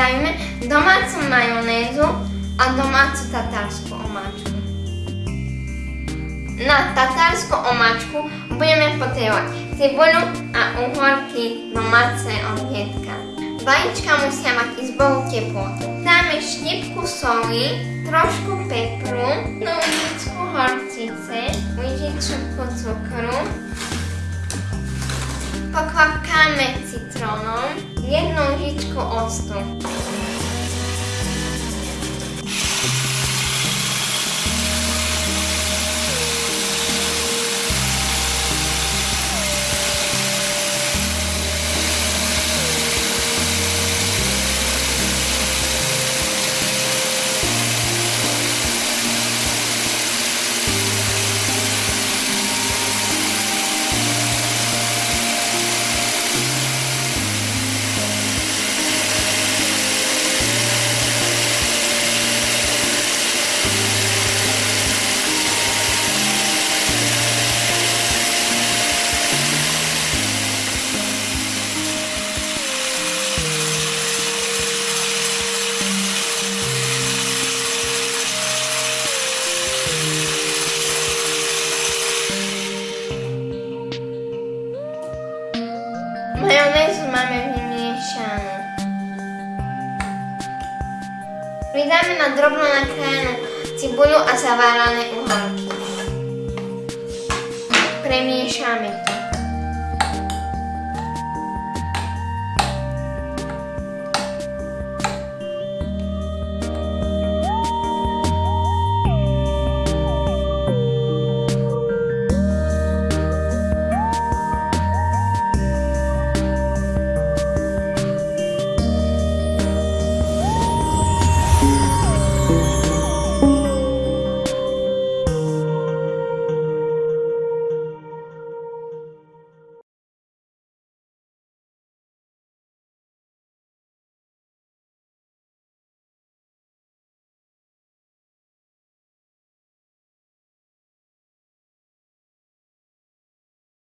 Pridajmy domácu majonézu a domácu tatárskú omáčku. Na tatárskú omáčku budeme potrebovať cibuľu a uhorky domáce omietka. Vajíčka musia mať izbovú teplotu. Dáme štipku soli, trošku pepru, jednu lyžičku horčice, lyžičku cukru, pokvapkáme citrónom, jednu lyžičku octu. Pridáme na drobno nakrájanú cibuľu a zavárané uhorky. Premiešame.